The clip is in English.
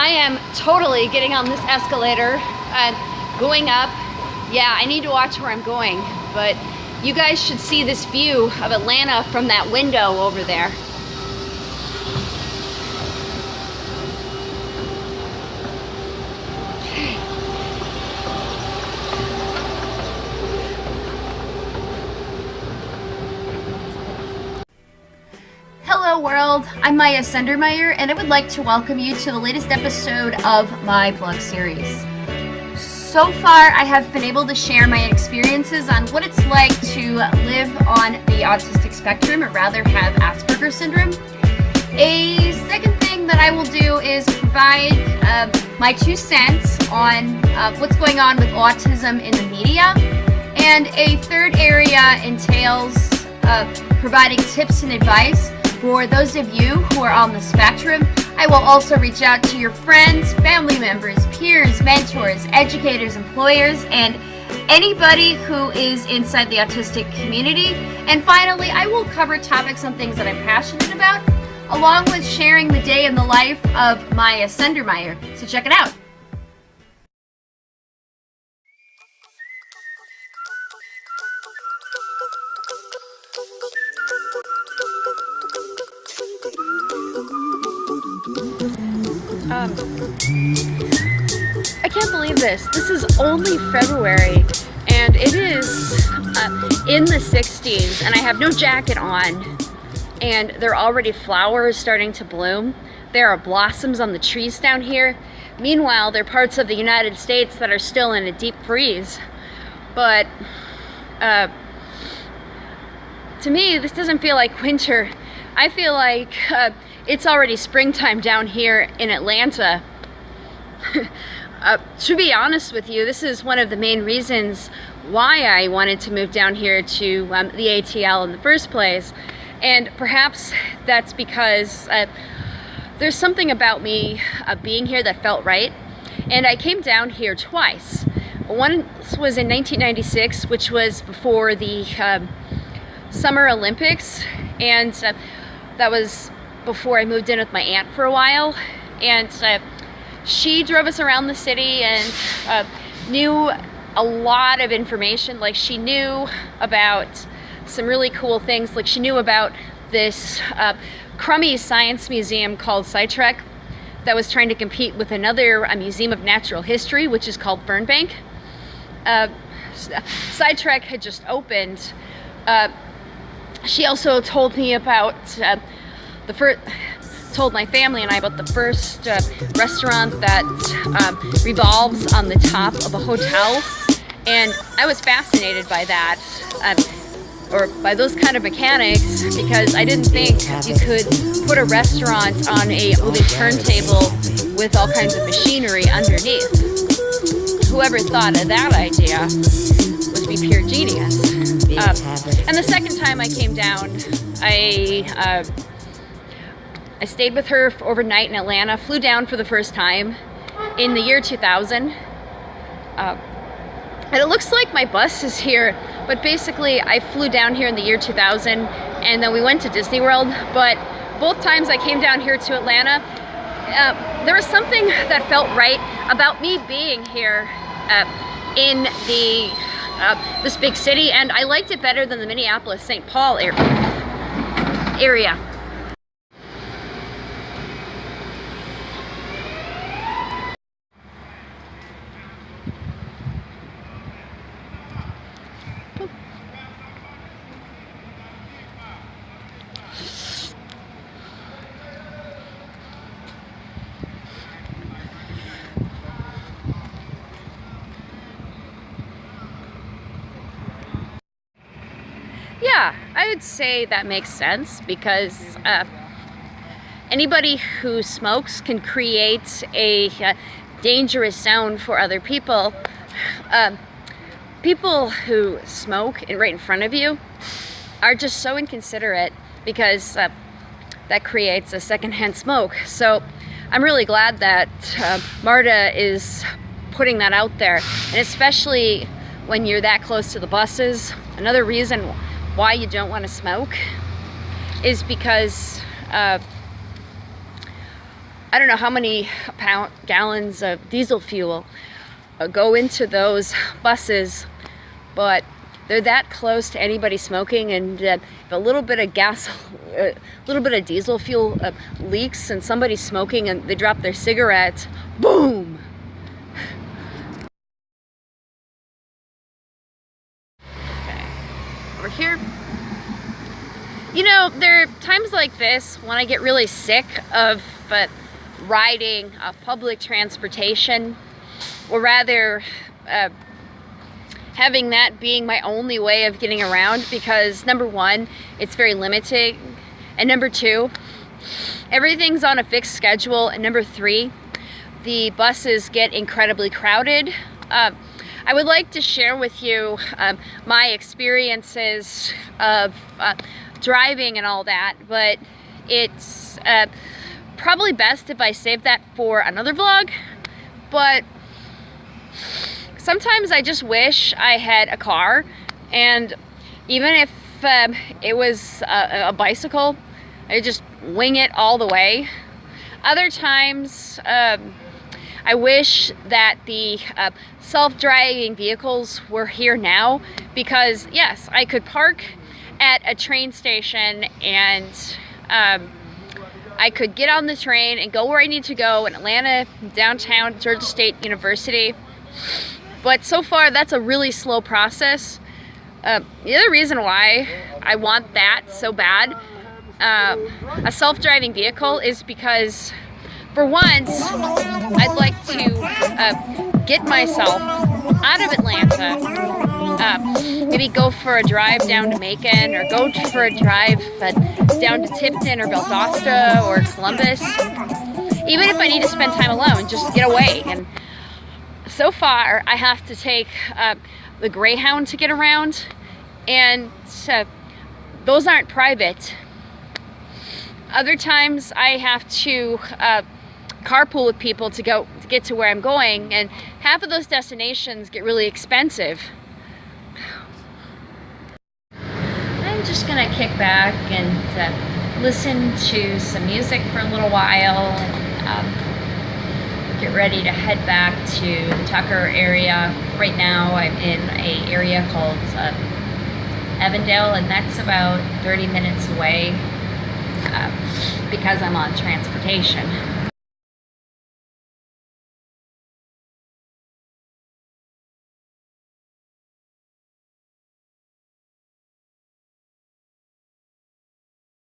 I am totally getting on this escalator and going up. Yeah, I need to watch where I'm going, but you guys should see this view of Atlanta from that window over there. World, I'm Maya Sendermeyer and I would like to welcome you to the latest episode of my blog series. So far I have been able to share my experiences on what it's like to live on the autistic spectrum or rather have Asperger's syndrome. A second thing that I will do is provide uh, my two cents on uh, what's going on with autism in the media. And a third area entails uh, providing tips and advice for those of you who are on the spectrum, I will also reach out to your friends, family members, peers, mentors, educators, employers, and anybody who is inside the autistic community. And finally, I will cover topics on things that I'm passionate about, along with sharing the day in the life of Maya Sendermeyer. So check it out. Um, I can't believe this. This is only February and it is uh, in the 60s and I have no jacket on and there are already flowers starting to bloom. There are blossoms on the trees down here. Meanwhile, there are parts of the United States that are still in a deep freeze. But uh, to me, this doesn't feel like winter. I feel like uh, it's already springtime down here in Atlanta. uh, to be honest with you, this is one of the main reasons why I wanted to move down here to um, the ATL in the first place. And perhaps that's because uh, there's something about me uh, being here that felt right. And I came down here twice. Once was in 1996, which was before the um, Summer Olympics. And uh, that was before I moved in with my aunt for a while. And uh, she drove us around the city and uh, knew a lot of information. Like she knew about some really cool things. Like she knew about this uh, crummy science museum called SciTrek that was trying to compete with another a museum of natural history, which is called Fernbank. Uh, had just opened. Uh, she also told me about uh, the first told my family and I about the first uh, restaurant that um, revolves on the top of a hotel and I was fascinated by that um, or by those kind of mechanics because I didn't think you could put a restaurant on a moving turntable with all kinds of machinery underneath. Whoever thought of that idea would be pure genius. Um, and the second time I came down, I uh, I stayed with her overnight in Atlanta, flew down for the first time in the year 2000. Uh, and it looks like my bus is here, but basically I flew down here in the year 2000 and then we went to Disney World, but both times I came down here to Atlanta, uh, there was something that felt right about me being here uh, in the uh, this big city and I liked it better than the Minneapolis St. Paul area. Yeah, I would say that makes sense because uh, anybody who smokes can create a uh, dangerous zone for other people. Uh, people who smoke right in front of you are just so inconsiderate because uh, that creates a secondhand smoke. So I'm really glad that uh, MARTA is putting that out there, and especially when you're that close to the buses. Another reason why you don't want to smoke is because uh, I don't know how many pound, gallons of diesel fuel uh, go into those buses, but they're that close to anybody smoking and uh, if a little bit of gas, a little bit of diesel fuel uh, leaks and somebody's smoking and they drop their cigarette, boom! Okay, over here. You know, there are times like this when I get really sick of uh, riding uh, public transportation, or rather, uh, having that being my only way of getting around because number one, it's very limiting, and number two, everything's on a fixed schedule, and number three, the buses get incredibly crowded. Uh, I would like to share with you um, my experiences of uh, driving and all that, but it's uh, probably best if I save that for another vlog, but sometimes I just wish I had a car, and even if um, it was a, a bicycle, I just wing it all the way. Other times, um, I wish that the uh, self-driving vehicles were here now because yes, I could park at a train station and um, I could get on the train and go where I need to go in Atlanta, downtown, Georgia State University. But so far, that's a really slow process. Uh, the other reason why I want that so bad, uh, a self-driving vehicle, is because for once, I'd like to uh, get myself out of Atlanta maybe go for a drive down to Macon or go for a drive uh, down to Tifton or Valdosta or Columbus. Even if I need to spend time alone, just get away. And so far, I have to take uh, the Greyhound to get around, and uh, those aren't private. Other times, I have to uh, carpool with people to go to get to where I'm going, and half of those destinations get really expensive. Just gonna kick back and uh, listen to some music for a little while and um, get ready to head back to the Tucker area. Right now I'm in a area called uh, Avondale and that's about 30 minutes away uh, because I'm on transportation.